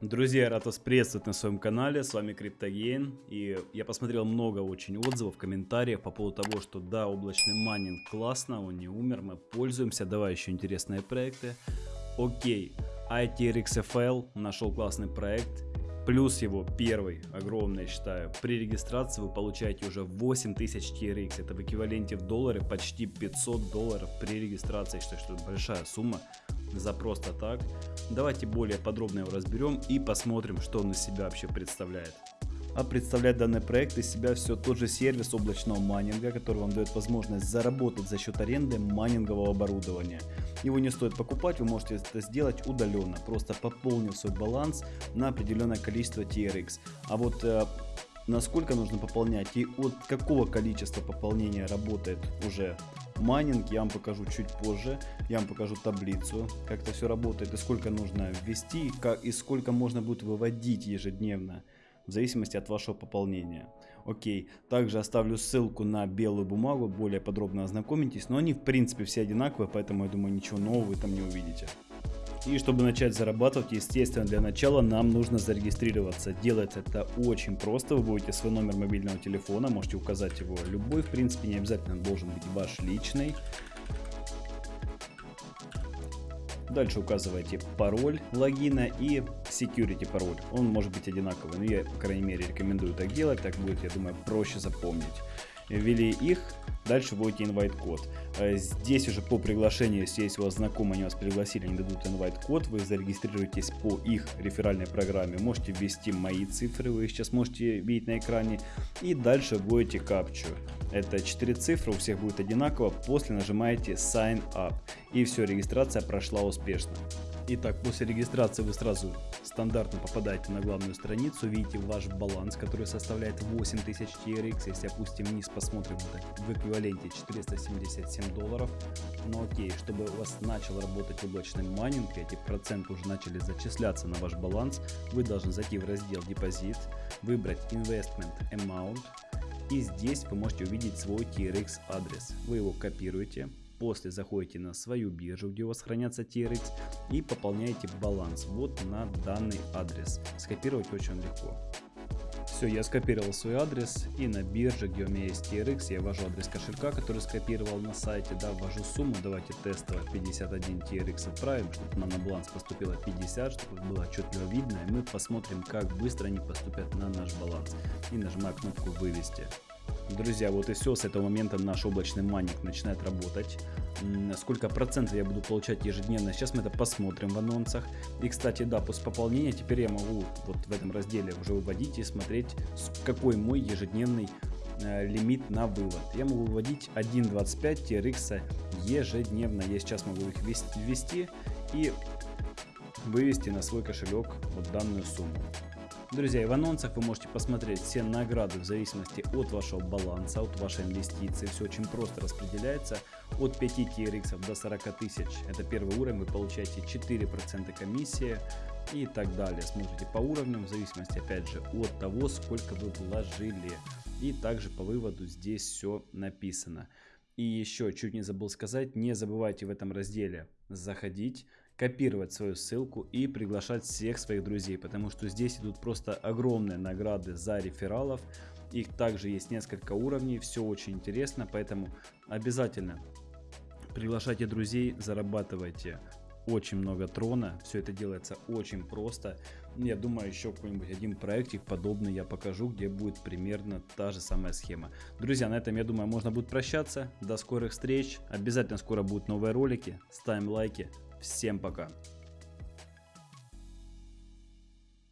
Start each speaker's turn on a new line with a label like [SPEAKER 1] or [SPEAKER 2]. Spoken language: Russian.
[SPEAKER 1] Друзья, рад вас приветствовать на своем канале, с вами Криптоген, и я посмотрел много очень отзывов, комментариев по поводу того, что да, облачный майнинг классно, он не умер, мы пользуемся, давай еще интересные проекты. Окей, ITRXFL нашел классный проект, плюс его первый, огромный, считаю, при регистрации вы получаете уже 8000 TRX, это в эквиваленте в доллары почти 500 долларов при регистрации, я считаю, что это большая сумма за просто так. Давайте более подробно его разберем и посмотрим, что он из себя вообще представляет. А представляет данный проект из себя все тот же сервис облачного майнинга, который вам дает возможность заработать за счет аренды майнингового оборудования. Его не стоит покупать, вы можете это сделать удаленно, просто пополнив свой баланс на определенное количество TRX. А вот э, насколько нужно пополнять и от какого количества пополнения работает уже майнинг я вам покажу чуть позже. Я вам покажу таблицу, как это все работает и сколько нужно ввести, и, сколько можно будет выводить ежедневно в зависимости от вашего пополнения. Окей, также оставлю ссылку на белую бумагу, более подробно ознакомитесь, но они в принципе все одинаковые, поэтому я думаю ничего нового вы там не увидите. И чтобы начать зарабатывать, естественно, для начала нам нужно зарегистрироваться. Делается это очень просто. Вы будете свой номер мобильного телефона, можете указать его любой, в принципе, не обязательно должен быть ваш личный. Дальше указываете пароль логина и security пароль. Он может быть одинаковый, но я, по крайней мере, рекомендую так делать. Так будет, я думаю, проще запомнить. Ввели их, Дальше вводите invite код. Э, здесь уже по приглашению, если есть у вас знакомые, они вас пригласили, они дадут invite код, вы зарегистрируетесь по их реферальной программе. Можете ввести мои цифры, вы их сейчас можете видеть на экране. И дальше вводите капчу. Это 4 цифры, у всех будет одинаково. После нажимаете sign up. И все, регистрация прошла успешно. Итак, после регистрации вы сразу стандартно попадаете на главную страницу, видите ваш баланс, который составляет 8000 TRX. Если опустим вниз, посмотрим в эквиваленте 477 долларов. Но окей, чтобы у вас начал работать облачный майнинг, эти проценты уже начали зачисляться на ваш баланс, вы должны зайти в раздел депозит, выбрать Investment Amount, и здесь вы можете увидеть свой TRX адрес. Вы его копируете, После заходите на свою биржу, где у вас хранятся TRX и пополняете баланс вот на данный адрес. Скопировать очень легко. Все, я скопировал свой адрес и на бирже, где у меня есть TRX, я ввожу адрес кошелька, который скопировал на сайте, да, ввожу сумму, давайте тестово 51 TRX отправим, чтобы нам на баланс поступило 50, чтобы было отчетливо видно, и мы посмотрим, как быстро они поступят на наш баланс. И нажимаю кнопку вывести. Друзья, вот и все, с этого момента наш облачный майнинг начинает работать. Сколько процентов я буду получать ежедневно, сейчас мы это посмотрим в анонсах. И, кстати, да, после пополнения теперь я могу вот в этом разделе уже выводить и смотреть, какой мой ежедневный э, лимит на вывод. Я могу выводить 1.25 TRX ежедневно. Я сейчас могу их ввести и вывести на свой кошелек вот данную сумму. Друзья, и в анонсах вы можете посмотреть все награды в зависимости от вашего баланса, от вашей инвестиции. Все очень просто распределяется. От 5 TRX до 40 тысяч. Это первый уровень, вы получаете 4% комиссии и так далее. Смотрите по уровням в зависимости опять же от того, сколько вы вложили. И также по выводу здесь все написано. И еще чуть не забыл сказать, не забывайте в этом разделе заходить, копировать свою ссылку и приглашать всех своих друзей, потому что здесь идут просто огромные награды за рефералов. Их также есть несколько уровней, все очень интересно, поэтому обязательно приглашайте друзей, зарабатывайте очень много трона, все это делается очень просто. Я думаю, еще какой-нибудь один проектик подобный я покажу, где будет примерно та же самая схема. Друзья, на этом, я думаю, можно будет прощаться. До скорых встреч. Обязательно скоро будут новые ролики. Ставим лайки. Всем пока.